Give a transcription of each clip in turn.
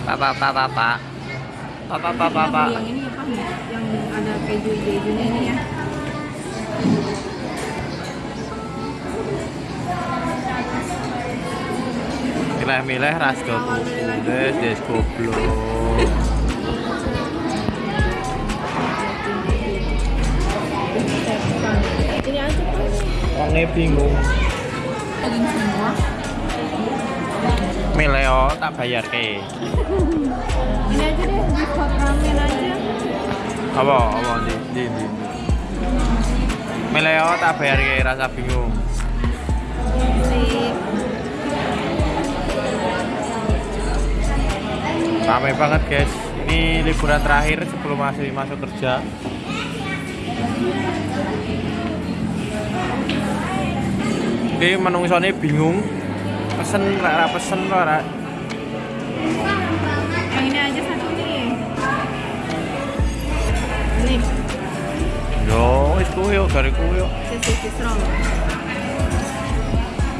Pak, pak, pak, pak, pak. Pak, pak, pak, pak, pak. Yang ini apa nih? Yang ada keju hijau-hijaunya ini ya. Milih-milih ras tulis des goblok. Ini aja kan. Wonge bingung. Daging semua. Milih oh, tak bayar ke. Ini aja deh, di ramen aja. Apa? Apa di di di. Milih oh, tak bayar ke rasa bingung. Ramai banget guys. Ini liburan terakhir sebelum masih masuk kerja. Ini menungsone bingung. Pesen ora pesen ora. Yang ini aja satu nih. Ini, Yo, kuwi yo dari kuwi yo.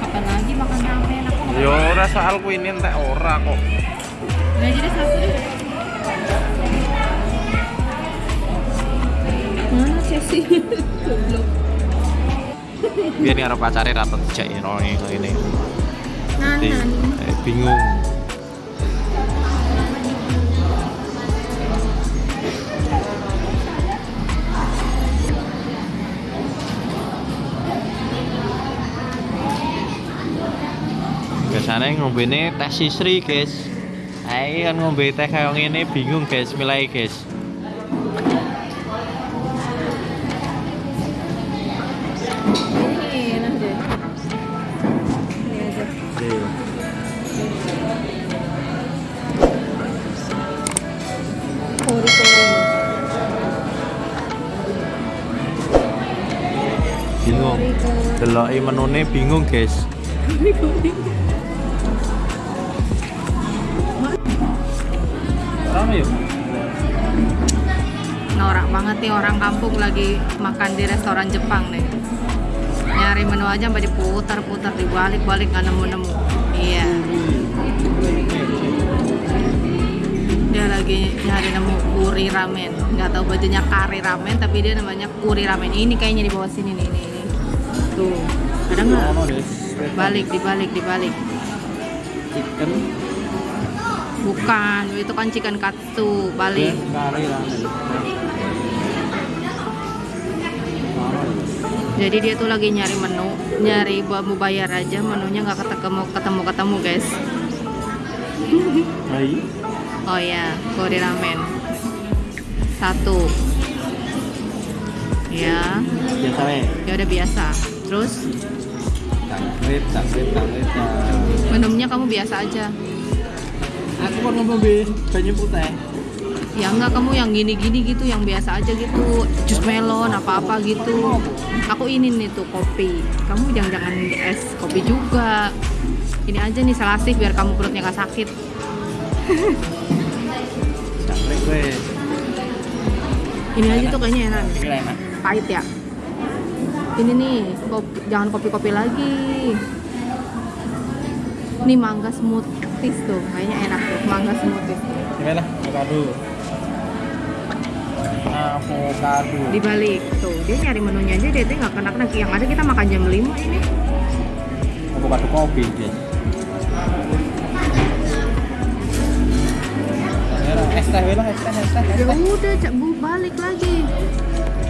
Kapan lagi makan ramen? Aku nggak Yo ora soal kuwi ini entek ora kok. Aja deh satu deh. Mana Chelsea? Goblok. Biar nih arep pacare ra dijak ini ini. Eh, bingung. Biasanya ngombene teh sisri guys. Ayo kan ngombe teh kayak ngene bingung guys. Milai guys. Ini enak Deloki menune bingung guys Rame yuk Norak banget nih orang kampung lagi makan di restoran Jepang nih. Nyari menu aja sampai diputar-putar, dibalik-balik nggak nemu-nemu. Iya. Dia lagi nyari nemu kuri ramen. Nggak tahu bajunya kari ramen, tapi dia namanya kuri ramen. Ini kayaknya di bawah sini nih, nih. Tuh, ada nggak? Balik, dibalik, dibalik. Chicken Bukan, itu kan chicken katsu. Balik. ramen Jadi dia tuh lagi nyari menu, nyari buat mau bayar aja, menunya nggak ketemu ketemu ketemu guys. Hai Oh ya, kori ramen satu. Ya, Biasa we ya udah biasa. Terus Tangkrit, tangkrit, tangkrit menunya kamu biasa aja. Aku mau ngombe banyu putih Ya enggak kamu yang gini-gini gitu, yang biasa aja gitu, jus melon apa-apa gitu. Aku ini nih tuh kopi. Kamu jangan-jangan es kopi juga. Ini aja nih selasih biar kamu perutnya nggak sakit. Ini aja tuh kayaknya enak pahit ya ini nih kopi, jangan kopi-kopi lagi. Ini mangga smoothies tuh kayaknya enak tuh mangga smoothies. Ini lah, avocado. Avocado. Dibalik tuh dia nyari menunya aja dia tuh nggak kena kena. Yang ada kita makan jam 5 ini. Avocado kopi guys Es teh we lah, es teh, es teh, es ya udah bu balik lagi.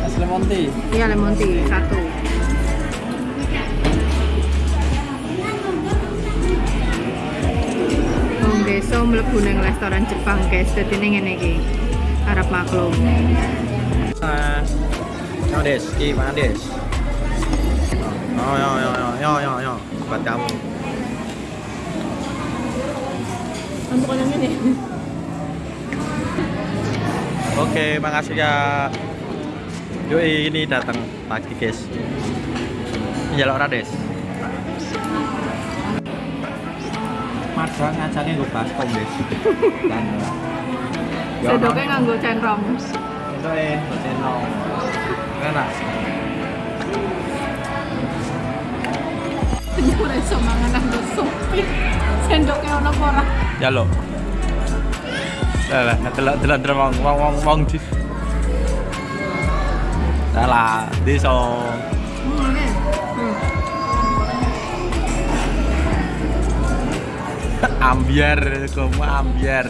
Es lemon tea. Iya lemon tea satu Besok mlebu nang restoran Jepang guys dadi ning ngene iki harap maklum Nah, yo des, ki mana des? Oh, yo, yo, yo, yo, yo, yo, buat kamu. untuk yang ini Oke, makasih ya. Yoi, ini datang pagi guys. Jalur Rades. Marja ngajane gue baskom wis. Dan nganggo centong. Sentoke nggo centong. Enak. Ora iso mangan nang sup. Ya lo, Lah lah, delok terlalu terlalu wong wong wong di. Lah. ambiar, kamu ambiar.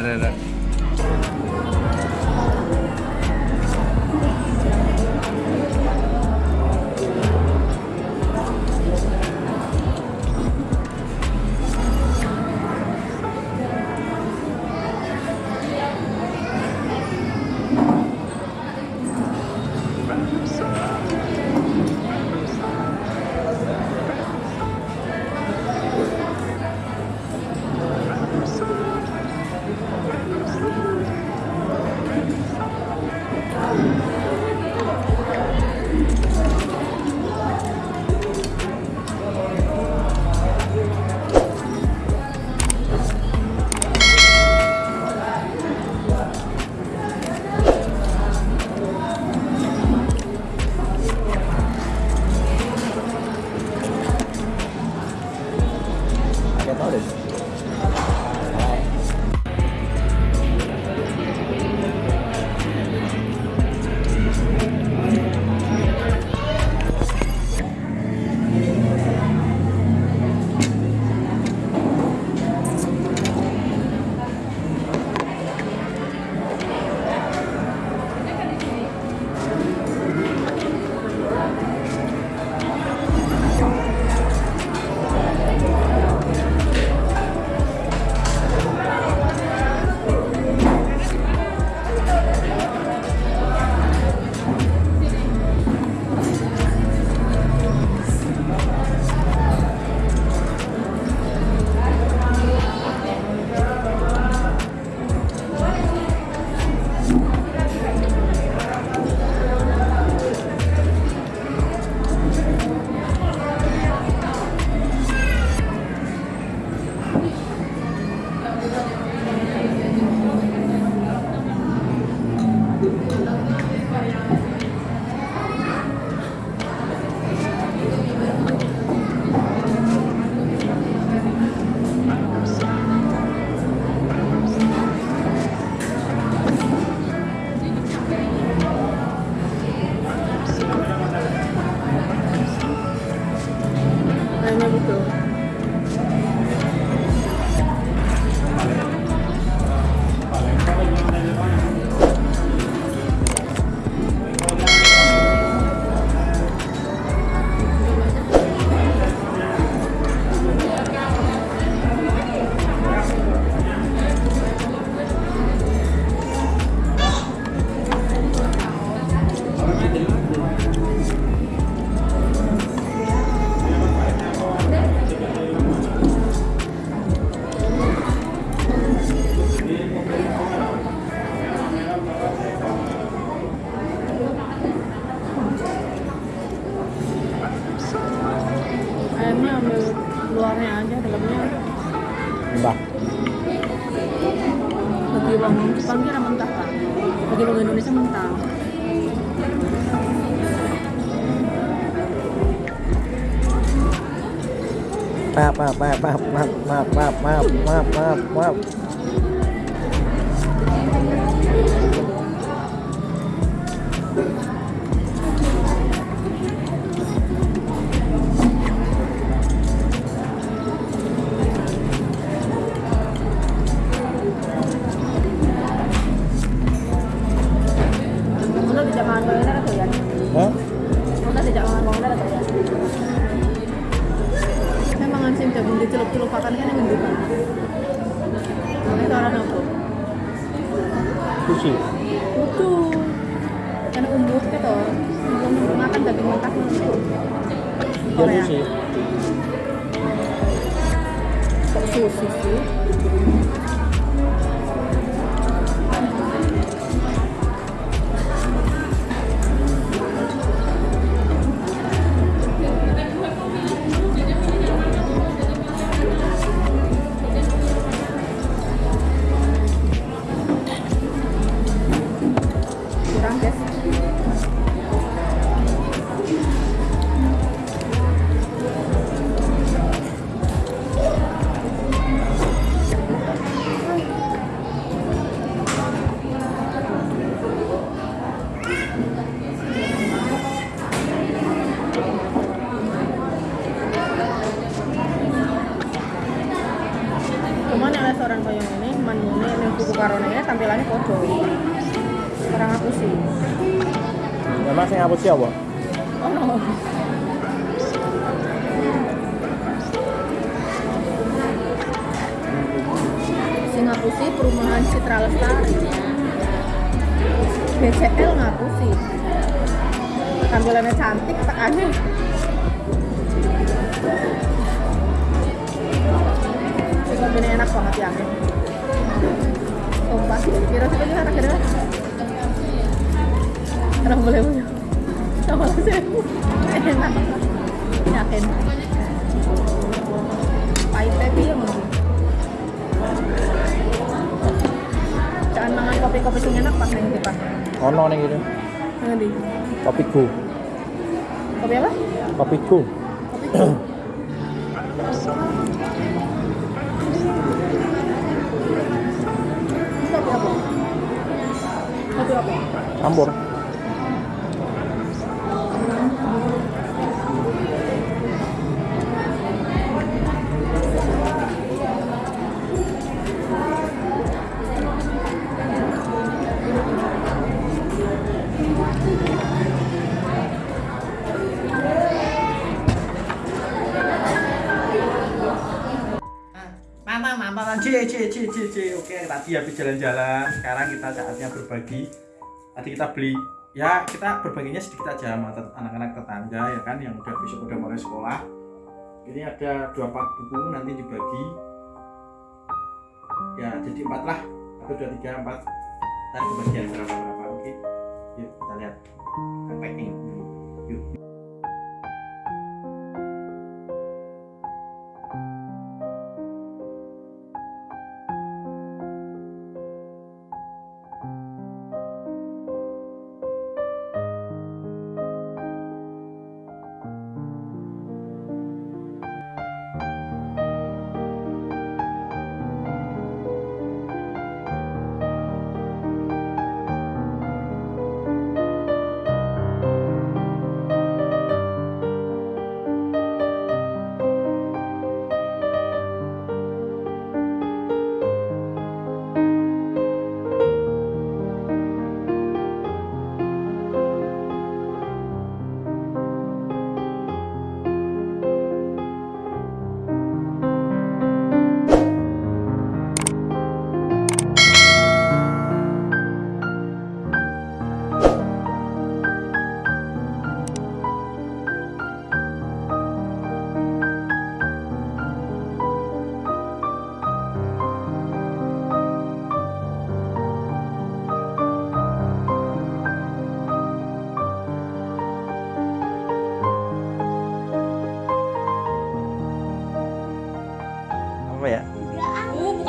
bawang Jepang kira mentah kan bagi orang Indonesia mentah maaf maaf maaf maaf maaf maaf maaf maaf maaf 谢谢そう。Oh no sing ngapusi perumahan Citra Lestari. BCL ngapusi. Tampilannya cantik aneh. Kopi ini enak banget ya. Sumpah, kira coba gimana kira Orang boleh punya Sama sih Enak Yakin tapi ya mungkin Jangan mangan kopi-kopi sing enak pas ning Pak. Ono nih gitu. Nanti. Kopiku. Kopi apa? Kopi. Kopi apa? Kopi apa? Campur. Tadi habis jalan-jalan. Sekarang kita saatnya berbagi. Tadi kita beli, ya kita berbaginya sedikit aja sama anak-anak tetangga ya kan, yang udah besok udah mulai sekolah. Ini ada dua pak buku nanti dibagi. Ya, jadi empat lah. Satu, dua, tiga, empat. Tadi kebagian berapa berapa? Oke. Yuk kita lihat. Kita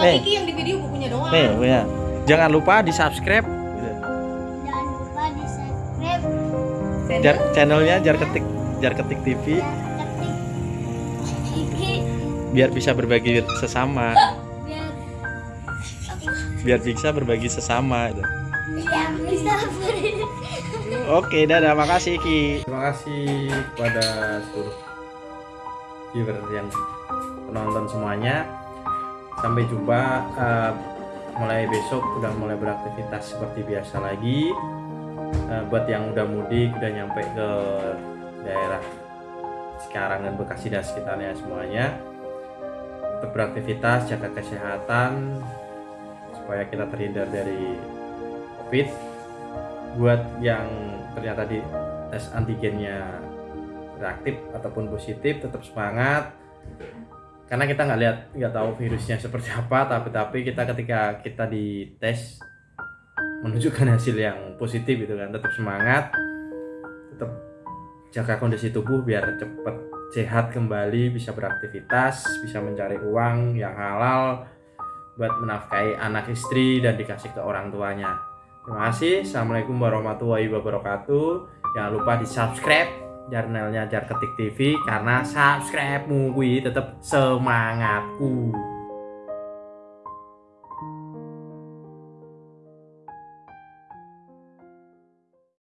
Iki yang di video bukunya doang. Nih, ya. Jangan lupa di subscribe Jangan lupa di subscribe jar channelnya jar ketik jar ketik TV ketik biar bisa berbagi sesama. Biar biar bisa berbagi sesama biar bisa beri Oke, dadah, makasih Ki. Terima kasih kepada seluruh viewer yang penonton semuanya. Sampai jumpa eh, mulai besok udah mulai beraktivitas seperti biasa lagi. Eh, buat yang udah mudik udah nyampe ke daerah Cikarang dan Bekasi dan sekitarnya semuanya. Tetap beraktivitas, jaga kesehatan supaya kita terhindar dari Covid buat yang ternyata di tes antigennya reaktif ataupun positif tetap semangat karena kita nggak lihat nggak tahu virusnya seperti apa tapi tapi kita ketika kita dites menunjukkan hasil yang positif gitu kan tetap semangat tetap jaga kondisi tubuh biar cepat sehat kembali bisa beraktivitas bisa mencari uang yang halal buat menafkahi anak istri dan dikasih ke orang tuanya Terima kasih. Assalamualaikum warahmatullahi wabarakatuh. Jangan lupa di subscribe channelnya Jar Ketik TV karena subscribe-mu kuwi tetap semangatku.